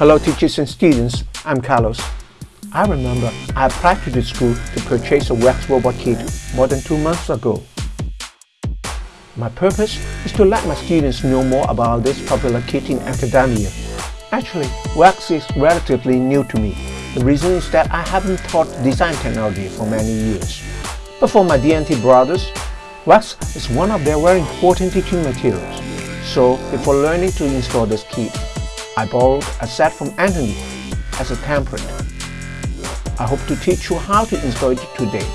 Hello teachers and students, I'm Carlos. I remember I applied to the school to purchase a VEX robot kit more than two months ago. My purpose is to let my students know more about this popular kit in academia. Actually, VEX is relatively new to me. The reason is that I haven't taught design technology for many years. But for my D&T brothers, VEX is one of their very important teaching materials. So before learning to install this kit, I borrowed a set from Anthony as a template. I hope to teach you how to install it today.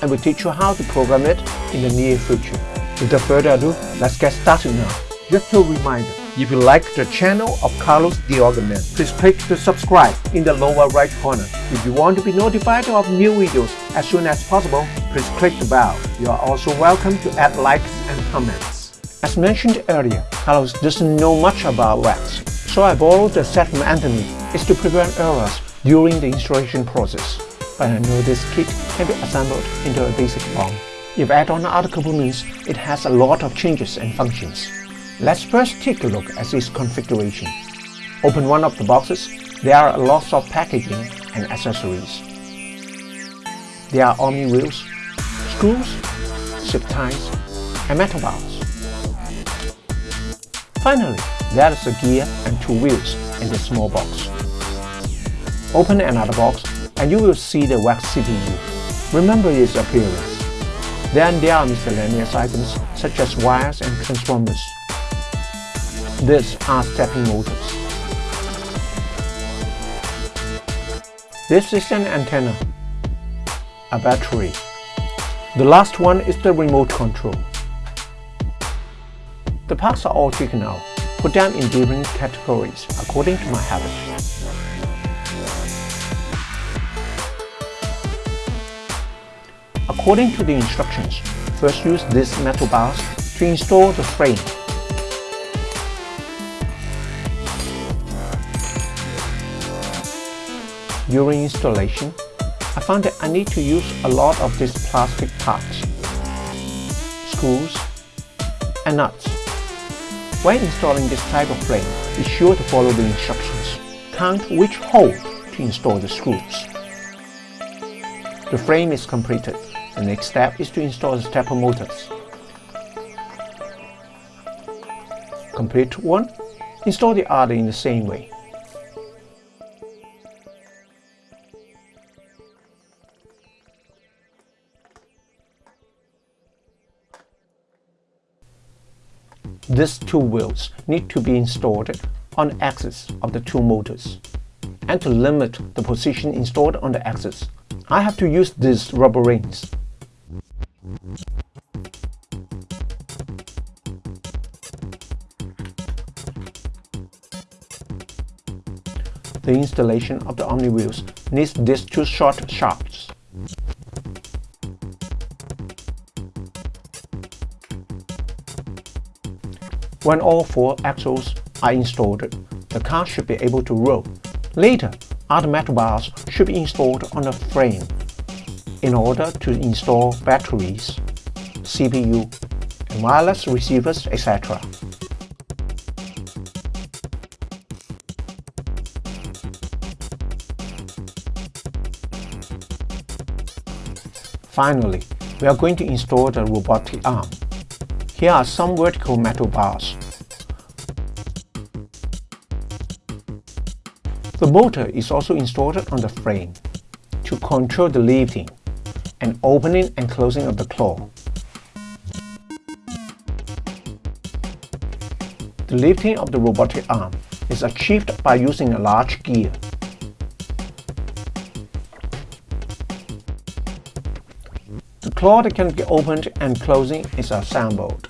I will teach you how to program it in the near future. Without further ado, let's get started now. Just a reminder, if you like the channel of Carlos Organ please click the subscribe in the lower right corner. If you want to be notified of new videos as soon as possible, please click the bell. You are also welcome to add likes and comments. As mentioned earlier, Carlos doesn't know much about VEX, so I borrowed the set from Anthony. It's to prevent errors during the installation process. But I know this kit can be assembled into a basic form. If add on other components, it has a lot of changes and functions. Let's first take a look at its configuration. Open one of the boxes, there are lots of packaging and accessories. There are Omni wheels, screws, zip ties, and metal bars. Finally, there is a gear and two wheels in the small box. Open another box and you will see the VEX CPU. Remember its appearance. Then there are miscellaneous items such as wires and transformers. These are stepping motors. This is an antenna, a battery. The last one is the remote control. The parts are all taken out. Put them in different categories according to my habit. According to the instructions, first use these metal bars to install the frame. During installation, I found that I need to use a lot of these plastic parts, screws, and nuts. When installing this type of frame, be sure to follow the instructions. Count which hole to install the screws. The frame is completed. The next step is to install the stepper motors. Complete one, install the other in the same way. These two wheels need to be installed on the axis of the two motors. And to limit the position installed on the axis, I have to use these rubber rings. The installation of the Omni wheels needs these two short shafts. When all four axles are installed, the car should be able to roll. Later, other metal bars should be installed on the frame in order to install batteries, CPU, and wireless receivers, etc. Finally, we are going to install the robotic arm. Here are some vertical metal bars. The motor is also installed on the frame to control the lifting and opening and closing of the claw. The lifting of the robotic arm is achieved by using a large gear. Claw can be opened and closing is assembled.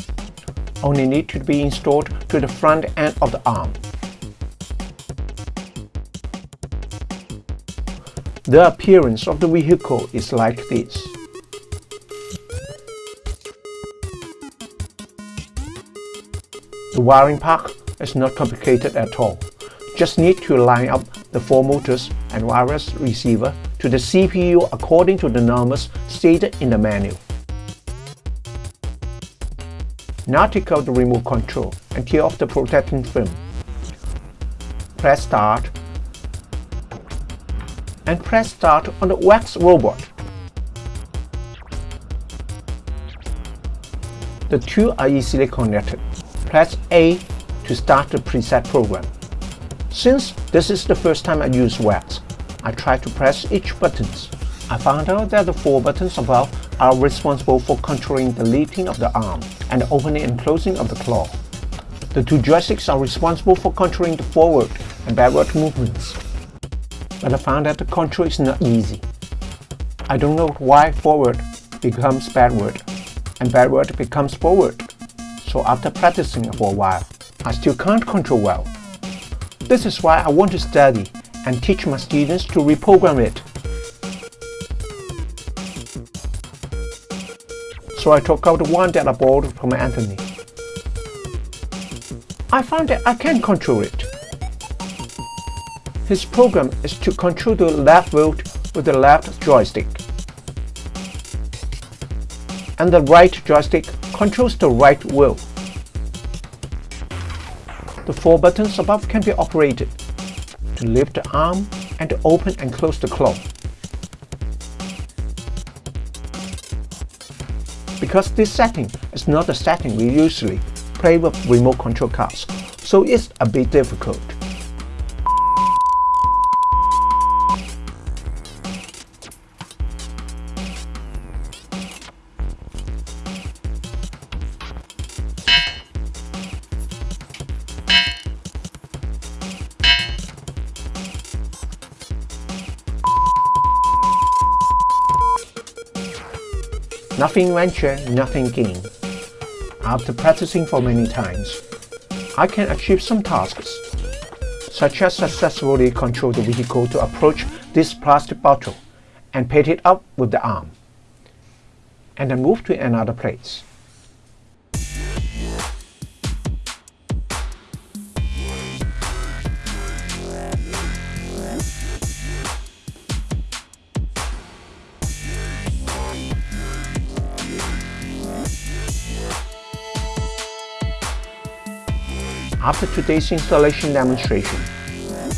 Only need to be installed to the front end of the arm. The appearance of the vehicle is like this. The wiring part is not complicated at all. Just need to line up the four motors and wireless receiver to the CPU according to the numbers stated in the manual. Now take out the remote control and tear off the protecting film. press start and press start on the VEX robot. The two are easily connected. Press A to start the preset program. Since this is the first time I use VEX, I try to press each buttons. I found out that the four buttons above are responsible for controlling the lifting of the arm and opening and closing of the claw. The two joysticks are responsible for controlling the forward and backward movements. But I found that the control is not easy. I don't know why forward becomes backward and backward becomes forward. So after practicing for a while, I still can't control well. This is why I want to study and teach my students to reprogram it. So I took out one that I from Anthony. I found that I can control it. His program is to control the left wheel with the left joystick. And the right joystick controls the right wheel. The four buttons above can be operated to lift the arm and to open and close the claw. Because this setting is not the setting we usually play with remote control cars, so it's a bit difficult. Nothing venture, nothing gain. After practicing for many times, I can achieve some tasks, such as successfully control the vehicle to approach this plastic bottle and pick it up with the arm, and then move to another place. After today's installation demonstration,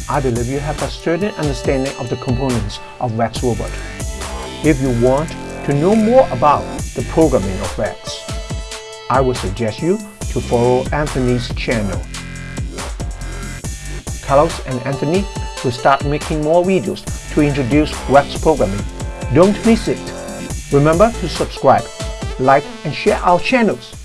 I believe you have a certain understanding of the components of VEX Robot. If you want to know more about the programming of VEX, I would suggest you to follow Anthony's channel. Carlos and Anthony will start making more videos to introduce VEX programming. Don't miss it. Remember to subscribe, like and share our channels.